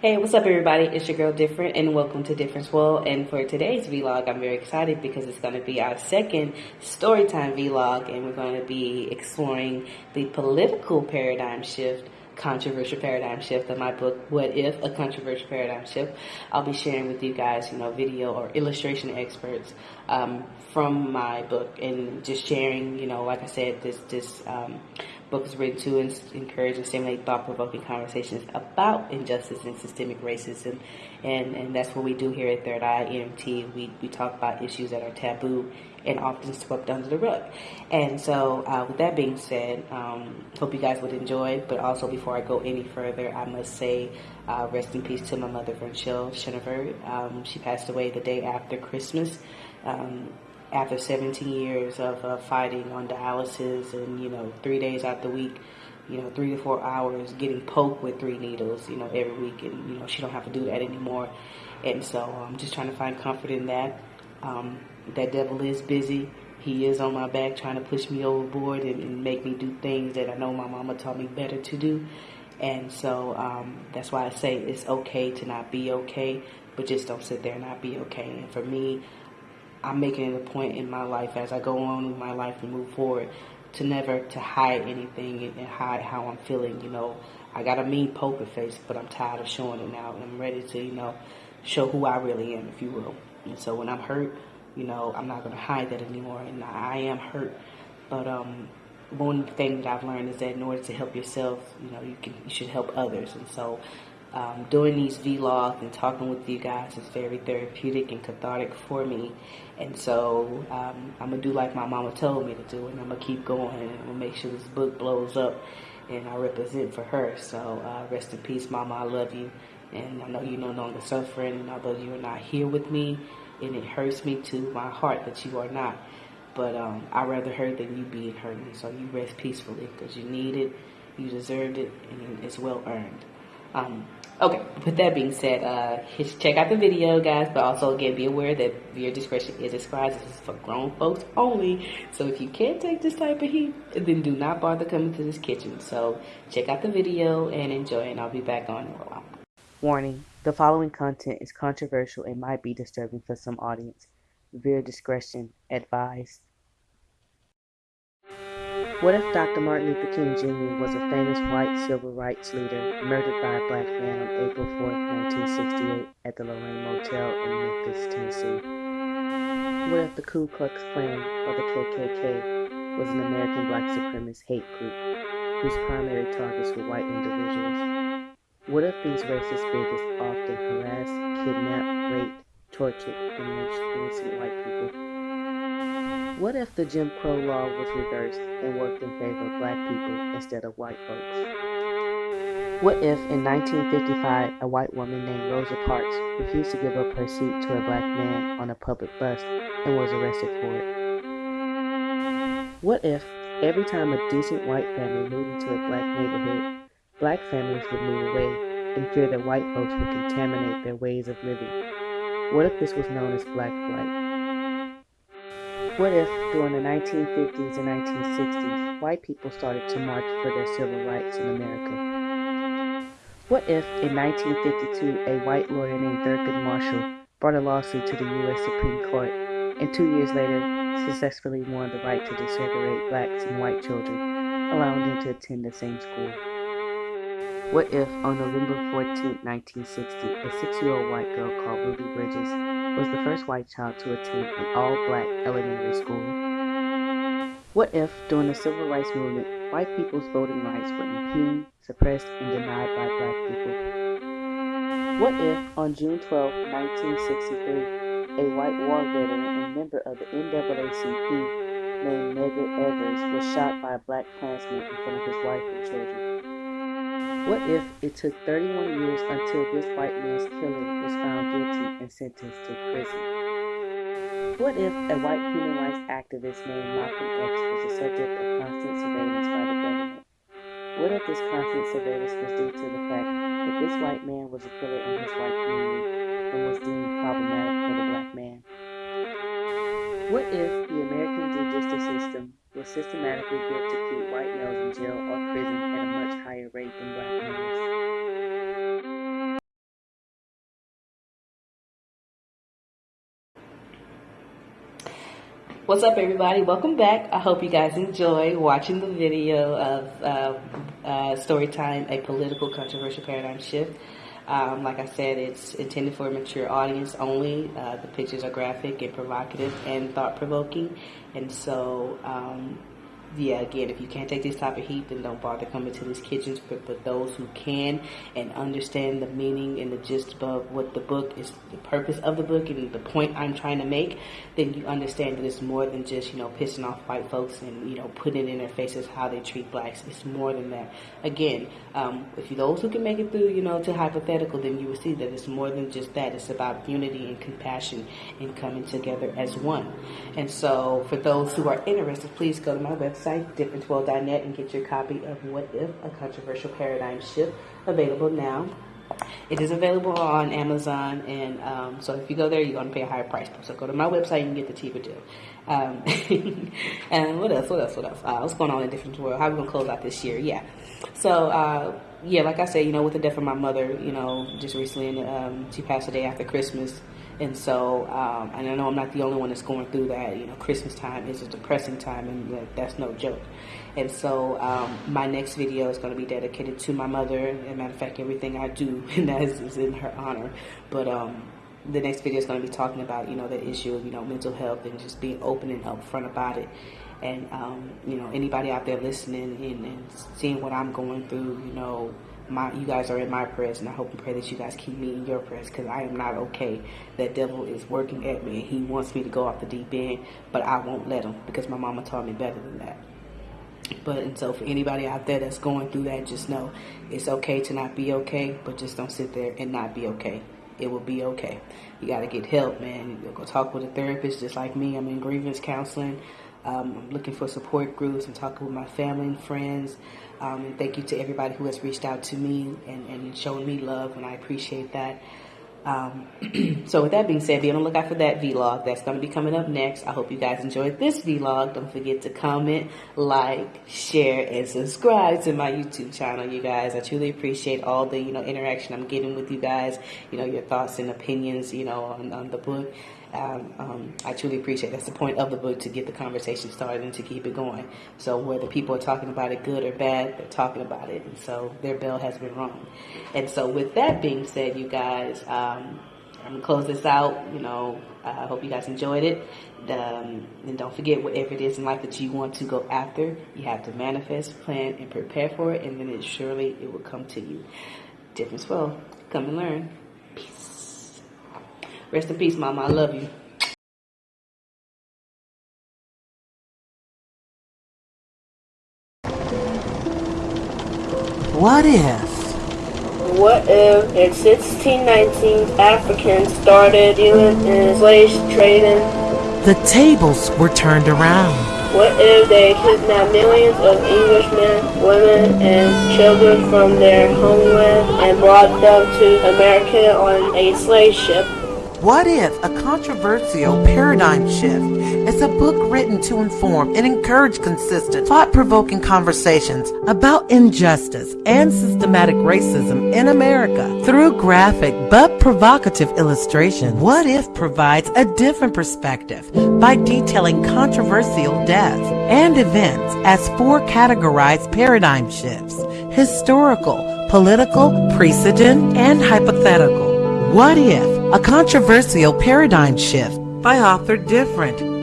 Hey, what's up everybody? It's your girl Different and welcome to Difference World. And for today's vlog, I'm very excited because it's going to be our second storytime vlog and we're going to be exploring the political paradigm shift controversial paradigm shift of my book, What If? A Controversial Paradigm Shift. I'll be sharing with you guys, you know, video or illustration experts um, from my book and just sharing, you know, like I said, this, this um, book is written to encourage and stimulate thought-provoking conversations about injustice and systemic racism. And, and that's what we do here at Third Eye EMT. We, we talk about issues that are taboo and often swept under the rug. And so uh, with that being said, um, hope you guys would enjoy. But also before I go any further, I must say uh, rest in peace to my mother, Virgil Shinover. Um, she passed away the day after Christmas. Um, after 17 years of uh, fighting on dialysis and, you know, three days out the week, you know, three to four hours getting poked with three needles, you know, every week. And, you know, she don't have to do that anymore. And so I'm just trying to find comfort in that. Um, that devil is busy. He is on my back trying to push me overboard and, and make me do things that I know my mama taught me better to do. And so um, that's why I say it's okay to not be okay, but just don't sit there and not be okay. And for me, I'm making it a point in my life as I go on with my life and move forward to never to hide anything and hide how I'm feeling. You know, I got a mean poker face, but I'm tired of showing it now. And I'm ready to, you know, show who I really am, if you will. And so when I'm hurt, you know, I'm not going to hide that anymore. And I am hurt. But um, one thing that I've learned is that in order to help yourself, you know, you can you should help others. And so um, doing these vlogs and talking with you guys is very therapeutic and cathartic for me. And so um, I'm going to do like my mama told me to do, and I'm going to keep going and I'm going to make sure this book blows up and I represent for her. So uh, rest in peace, mama. I love you. And I know you're no longer suffering, and although you are not here with me, and it hurts me to my heart that you are not. But um, I'd rather hurt than you being hurting. so you rest peacefully because you need it, you deserved it, and it's well earned. Um, okay, with that being said, uh, check out the video, guys. But also, again, be aware that viewer discretion is advised. This is for grown folks only. So if you can't take this type of heat, then do not bother coming to this kitchen. So check out the video and enjoy, and I'll be back on in a while. Warning, the following content is controversial and might be disturbing for some audience. Viewer discretion advised. What if Dr. Martin Luther King Jr. was a famous white civil rights leader murdered by a black man on April 4, 1968 at the Lorraine Motel in Memphis, Tennessee? What if the Ku Klux Klan, or the KKK, was an American black supremacist hate group whose primary targets were white individuals? What if these racist bigots often harass, kidnap, rape, tortured, and lynched innocent white people? What if the Jim Crow law was reversed and worked in favor of black people instead of white folks? What if in 1955 a white woman named Rosa Parks refused to give up her seat to a black man on a public bus and was arrested for it? What if every time a decent white family moved into a black neighborhood, Black families would move away in fear that white folks would contaminate their ways of living. What if this was known as Black Flight? What if, during the 1950s and 1960s, white people started to march for their civil rights in America? What if, in 1952, a white lawyer named Thurgood Marshall brought a lawsuit to the U.S. Supreme Court, and two years later successfully won the right to desegregate blacks and white children, allowing them to attend the same school? What if, on November 14, 1960, a six-year-old white girl called Ruby Bridges was the first white child to attend an all-black elementary school? What if, during the Civil Rights Movement, white people's voting rights were impugned, suppressed, and denied by black people? What if, on June 12, 1963, a white war veteran and member of the NAACP named Medgar Evers was shot by a black Klansman in front of his wife and children? What if it took 31 years until this white man's killer was found guilty and sentenced to prison? What if a white human rights activist named Malcolm X was the subject of constant surveillance by the government? What if this constant surveillance was due to the fact that this white man was a killer in his white community and was deemed problematic for the black man? What if the American judicial system was systematically built to keep white males in jail or prison at a much higher rate than black males? What's up everybody? Welcome back. I hope you guys enjoy watching the video of uh, uh, Storytime, A Political Controversial Paradigm Shift. Um, like I said, it's intended for a mature audience only. Uh, the pictures are graphic and provocative and thought provoking. And so, um, yeah, again, if you can't take this type of heat, then don't bother coming to these kitchens. But, but those who can and understand the meaning and the gist of what the book is, the purpose of the book and the point I'm trying to make, then you understand that it's more than just, you know, pissing off white folks and, you know, putting in their faces how they treat blacks. It's more than that. Again, um, if you those who can make it through, you know, to hypothetical, then you will see that it's more than just that. It's about unity and compassion and coming together as one. And so for those who are interested, please go to my website website, differenceworld.net, and get your copy of What If, a Controversial Paradigm Shift, available now. It is available on Amazon, and um, so if you go there, you're going to pay a higher price. So go to my website and get the cheaper deal. Um, and what else? What else? What else? Uh, what's going on in Difference World? How are we going to close out this year? Yeah. So, uh, yeah, like I said, you know, with the death of my mother, you know, just recently, and um, she passed the day after Christmas. And so, um, and I know I'm not the only one that's going through that. You know, Christmas time is a depressing time, and that's no joke. And so, um, my next video is going to be dedicated to my mother. As a matter of fact, everything I do and that is, is in her honor. But um, the next video is going to be talking about, you know, the issue of, you know, mental health and just being open and upfront about it. And, um, you know, anybody out there listening and, and seeing what I'm going through, you know, my you guys are in my prayers, and I hope and pray that you guys keep me in your prayers because I am not okay. That devil is working at me. and He wants me to go off the deep end, but I won't let him because my mama taught me better than that. But and so for anybody out there that's going through that, just know it's okay to not be okay, but just don't sit there and not be okay. It will be okay. You got to get help, man. You go talk with a therapist, just like me. I'm in grievance counseling. Um, I'm looking for support groups. I'm talking with my family and friends. Um, and thank you to everybody who has reached out to me and, and shown me love, and I appreciate that. Um, so with that being said, be on the lookout for that vlog. That's going to be coming up next. I hope you guys enjoyed this vlog. Don't forget to comment, like, share, and subscribe to my YouTube channel, you guys. I truly appreciate all the, you know, interaction I'm getting with you guys. You know, your thoughts and opinions, you know, on, on the book um, um, I truly appreciate that's the point of the book to get the conversation started and to keep it going. So whether people are talking about it good or bad, they're talking about it, and so their bell has been rung. And so with that being said, you guys, um, I'm gonna close this out. You know, I hope you guys enjoyed it. Um, and don't forget, whatever it is in life that you want to go after, you have to manifest, plan, and prepare for it, and then it surely it will come to you. Difference well. Come and learn. Rest in peace, Mama. I love you. What if? What if in 1619 Africans started dealing in slave trading? The tables were turned around. What if they kidnapped millions of Englishmen, women, and children from their homeland and brought them to America on a slave ship? What if a controversial paradigm shift is a book written to inform and encourage consistent, thought provoking conversations about injustice and systematic racism in America through graphic but provocative illustration? What if provides a different perspective by detailing controversial deaths and events as four categorized paradigm shifts historical, political, precedent, and hypothetical? What if? A controversial paradigm shift by author Different